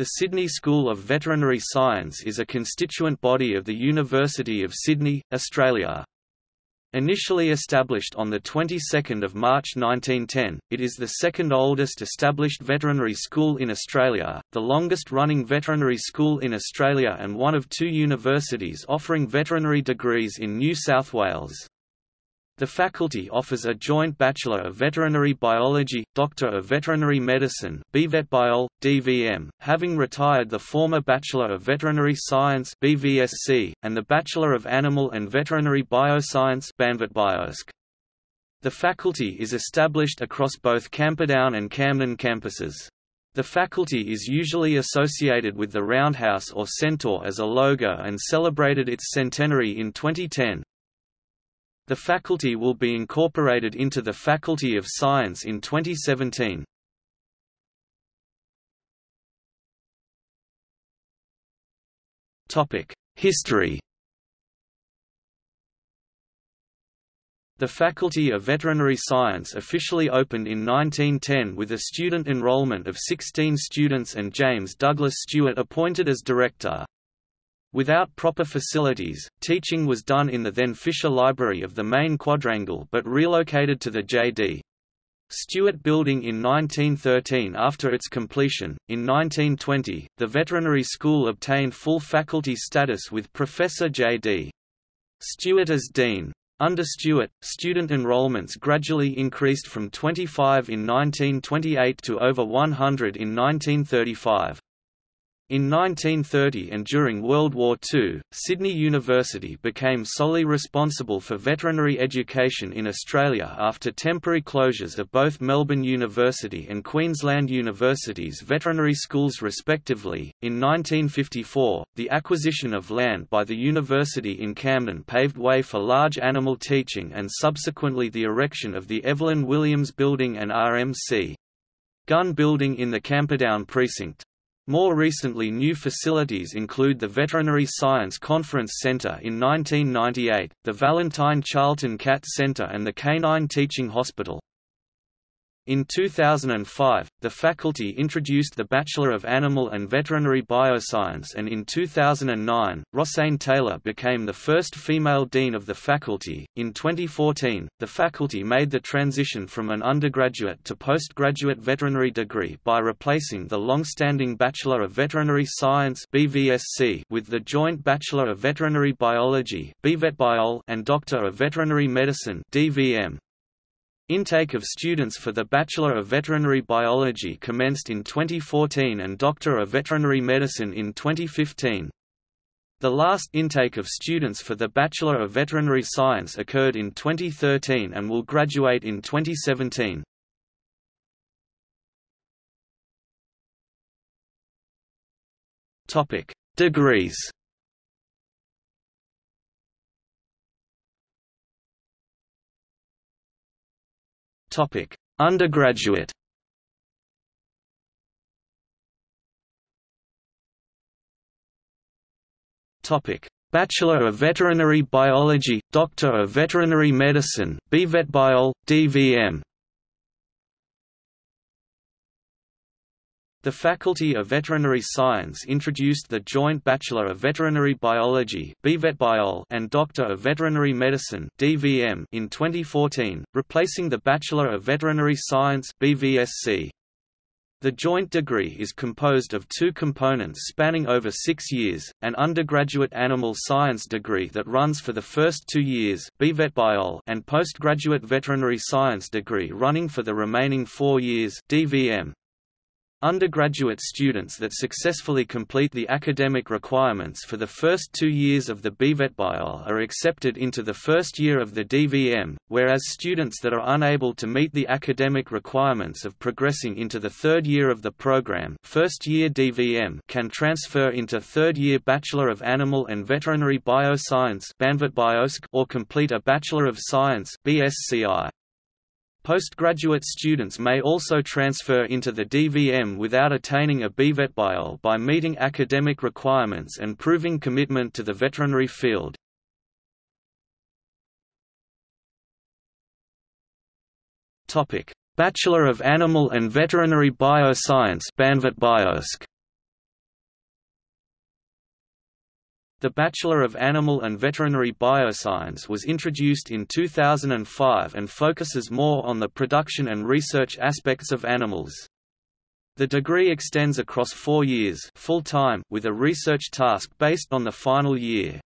The Sydney School of Veterinary Science is a constituent body of the University of Sydney, Australia. Initially established on the 22nd of March 1910, it is the second oldest established veterinary school in Australia, the longest-running veterinary school in Australia and one of two universities offering veterinary degrees in New South Wales. The faculty offers a joint Bachelor of Veterinary Biology, Doctor of Veterinary Medicine BVetBiol, DVM, having retired the former Bachelor of Veterinary Science BVSC, and the Bachelor of Animal and Veterinary Bioscience BANVETBiosc. The faculty is established across both Camperdown and Camden campuses. The faculty is usually associated with the roundhouse or centaur as a logo and celebrated its centenary in 2010. The faculty will be incorporated into the Faculty of Science in 2017. History The Faculty of Veterinary Science officially opened in 1910 with a student enrollment of 16 students and James Douglas Stewart appointed as director. Without proper facilities, teaching was done in the then Fisher Library of the main quadrangle but relocated to the J.D. Stewart Building in 1913 after its completion. In 1920, the veterinary school obtained full faculty status with Professor J.D. Stewart as dean. Under Stewart, student enrollments gradually increased from 25 in 1928 to over 100 in 1935. In 1930 and during World War II, Sydney University became solely responsible for veterinary education in Australia after temporary closures of both Melbourne University and Queensland University's veterinary schools respectively. In 1954, the acquisition of land by the university in Camden paved way for large animal teaching and subsequently the erection of the Evelyn Williams Building and RMC. Gunn Building in the Camperdown precinct. More recently new facilities include the Veterinary Science Conference Center in 1998, the Valentine Charlton Cat Center and the Canine Teaching Hospital. In 2005, the faculty introduced the Bachelor of Animal and Veterinary Bioscience and in 2009, Rosanne Taylor became the first female dean of the faculty. In 2014, the faculty made the transition from an undergraduate to postgraduate veterinary degree by replacing the long-standing Bachelor of Veterinary Science (BVSC) with the joint Bachelor of Veterinary Biology and Doctor of Veterinary Medicine (DVM). Intake of students for the Bachelor of Veterinary Biology commenced in 2014 and Doctor of Veterinary Medicine in 2015. The last intake of students for the Bachelor of Veterinary Science occurred in 2013 and will graduate in 2017. Topic: Degrees. Topic: Undergraduate. Topic: Bachelor of Veterinary Biology, Doctor of Veterinary Medicine, BVetBiol, DVM. The Faculty of Veterinary Science introduced the joint Bachelor of Veterinary Biology and Doctor of Veterinary Medicine in 2014, replacing the Bachelor of Veterinary Science. The joint degree is composed of two components spanning over six years, an undergraduate animal science degree that runs for the first two years and postgraduate veterinary science degree running for the remaining four years DVM. Undergraduate students that successfully complete the academic requirements for the first two years of the BVetBiol are accepted into the first year of the DVM, whereas students that are unable to meet the academic requirements of progressing into the third year of the program first year DVM can transfer into third year Bachelor of Animal and Veterinary Bioscience or complete a Bachelor of Science BSCI. Postgraduate students may also transfer into the DVM without attaining a BVetBiol by meeting academic requirements and proving commitment to the veterinary field. Bachelor of Animal and Veterinary Bioscience The Bachelor of Animal and Veterinary Bioscience was introduced in 2005 and focuses more on the production and research aspects of animals. The degree extends across four years full-time with a research task based on the final year.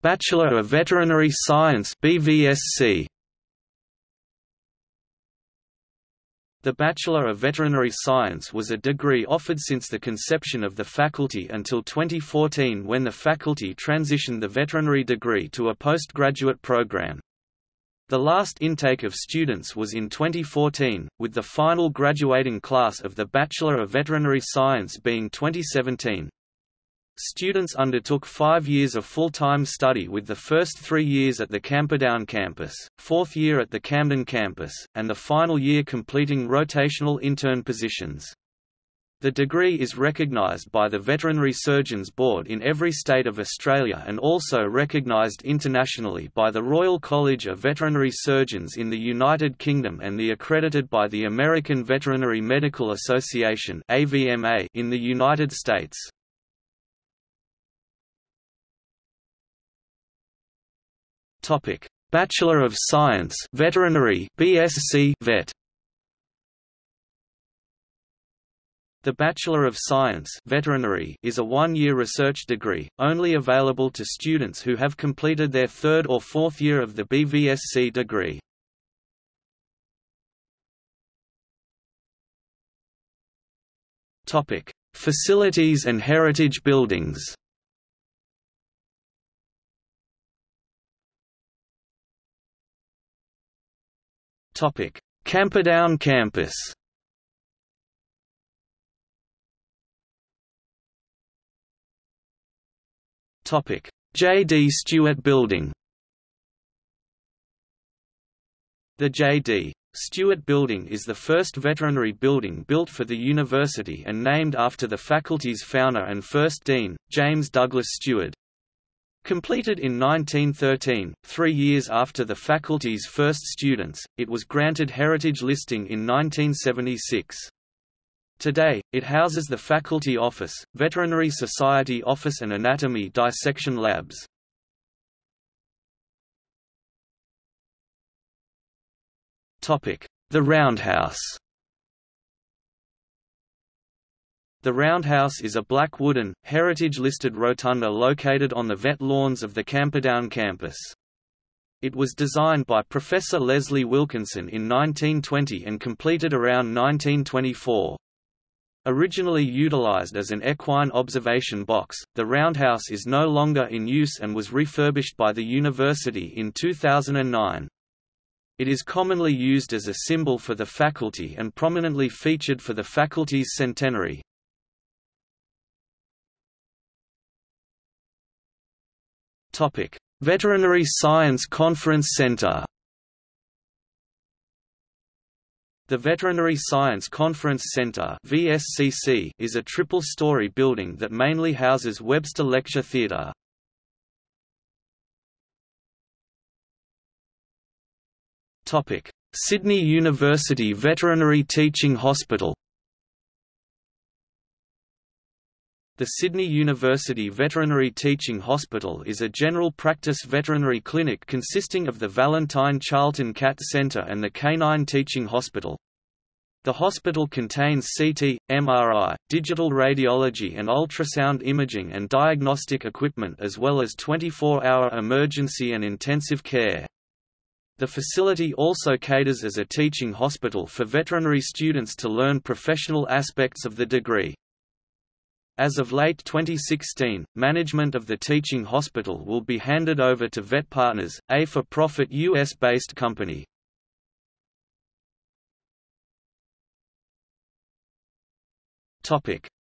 Bachelor of Veterinary Science BVSC The Bachelor of Veterinary Science was a degree offered since the conception of the faculty until 2014 when the faculty transitioned the veterinary degree to a postgraduate program. The last intake of students was in 2014, with the final graduating class of the Bachelor of Veterinary Science being 2017. Students undertook five years of full-time study with the first three years at the Camperdown campus, fourth year at the Camden campus, and the final year completing rotational intern positions. The degree is recognised by the Veterinary Surgeons Board in every state of Australia and also recognised internationally by the Royal College of Veterinary Surgeons in the United Kingdom and the accredited by the American Veterinary Medical Association in the United States. Topic: Bachelor of Science, Veterinary (BSc Vet). The Bachelor of Science Veterinary is a one-year research degree, only available to students who have completed their third or fourth year of the BVSC degree. Facilities and heritage buildings Camperdown campus. Topic: J. D. Stewart Building. The J. D. Stewart Building is the first veterinary building built for the university and named after the faculty's founder and first dean, James Douglas Stewart. Completed in 1913, three years after the faculty's first students, it was granted heritage listing in 1976. Today, it houses the faculty office, Veterinary Society office and anatomy dissection labs. The Roundhouse The Roundhouse is a black wooden, heritage-listed rotunda located on the vet lawns of the Camperdown campus. It was designed by Professor Leslie Wilkinson in 1920 and completed around 1924. Originally utilized as an equine observation box, the roundhouse is no longer in use and was refurbished by the university in 2009. It is commonly used as a symbol for the faculty and prominently featured for the faculty's centenary. Topic: Veterinary Science Conference Center. The Veterinary Science Conference Center (VSCC) is a triple-story building that mainly houses Webster Lecture Theatre. Topic: Sydney University Veterinary Teaching Hospital. The Sydney University Veterinary Teaching Hospital is a general practice veterinary clinic consisting of the Valentine Charlton Cat Centre and the Canine Teaching Hospital. The hospital contains CT, MRI, digital radiology and ultrasound imaging and diagnostic equipment as well as 24-hour emergency and intensive care. The facility also caters as a teaching hospital for veterinary students to learn professional aspects of the degree. As of late 2016, management of the teaching hospital will be handed over to VetPartners, a for-profit U.S.-based company.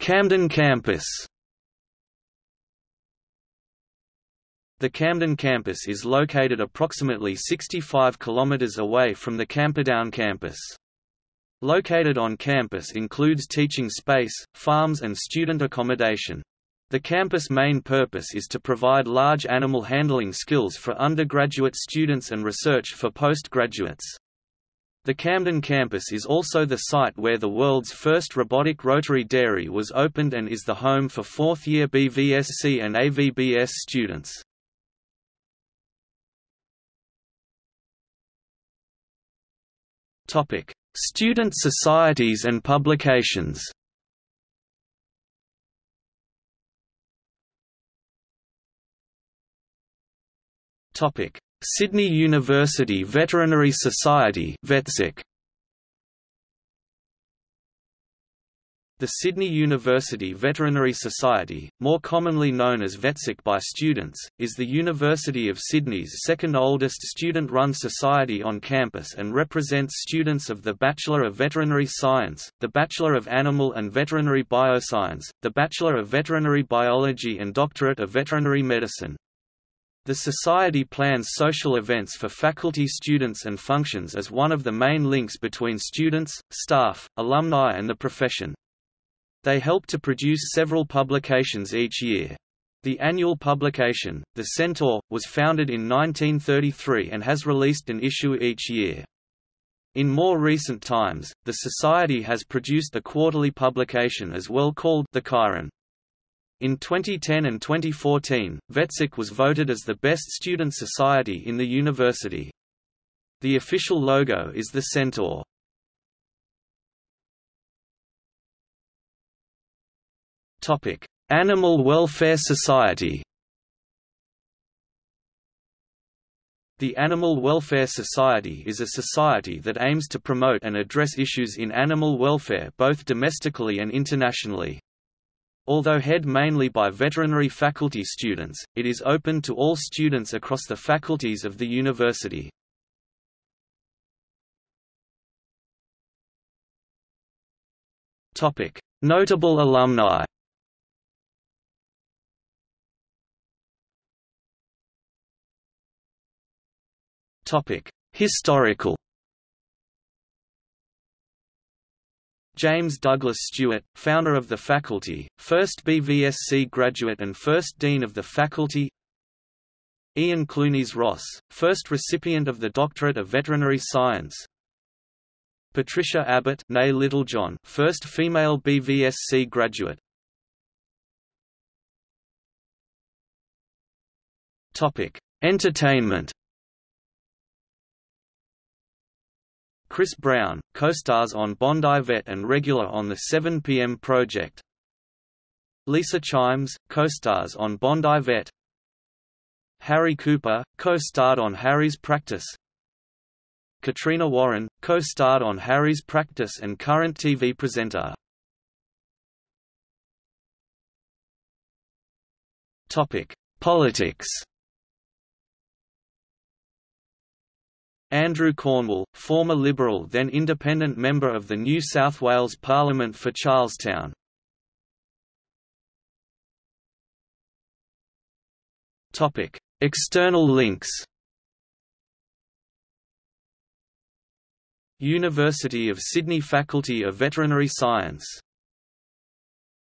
Camden campus The Camden campus is located approximately 65 kilometers away from the Camperdown campus. Located on campus includes teaching space, farms and student accommodation. The campus' main purpose is to provide large animal handling skills for undergraduate students and research for postgraduates. The Camden campus is also the site where the world's first robotic rotary dairy was opened and is the home for fourth-year BVSC and AVBS students. Student societies and publications. Topic: Sydney University Veterinary Society (VETSIC). The Sydney University Veterinary Society, more commonly known as VETSIC by students, is the University of Sydney's second oldest student-run society on campus and represents students of the Bachelor of Veterinary Science, the Bachelor of Animal and Veterinary Bioscience, the Bachelor of Veterinary Biology and Doctorate of Veterinary Medicine. The Society plans social events for faculty students and functions as one of the main links between students, staff, alumni and the profession. They help to produce several publications each year. The annual publication, The Centaur, was founded in 1933 and has released an issue each year. In more recent times, the Society has produced a quarterly publication as well called The Chiron. In 2010 and 2014, VETSIC was voted as the best student society in the university. The official logo is the centaur. Animal Welfare Society. The Animal Welfare Society is a society that aims to promote and address issues in animal welfare both domestically and internationally. Although head mainly by veterinary faculty students, it is open to all students across the faculties of the university. Notable alumni Historical James Douglas Stewart, founder of the faculty, first BVSC graduate and first dean of the faculty. Ian Clunies Ross, first recipient of the Doctorate of Veterinary Science. Patricia Abbott nay Littlejohn, first female BVSC graduate. Entertainment Chris Brown, co-stars on Bondi Vet and regular on the 7 p.m. project. Lisa Chimes, co-stars on Bondi Vet. Harry Cooper, co-starred on Harry's Practice. Katrina Warren, co-starred on Harry's Practice and current TV presenter. Topic: Politics. Andrew Cornwall, former Liberal then independent member of the New South Wales Parliament for Charlestown. External links University of Sydney Faculty of Veterinary Science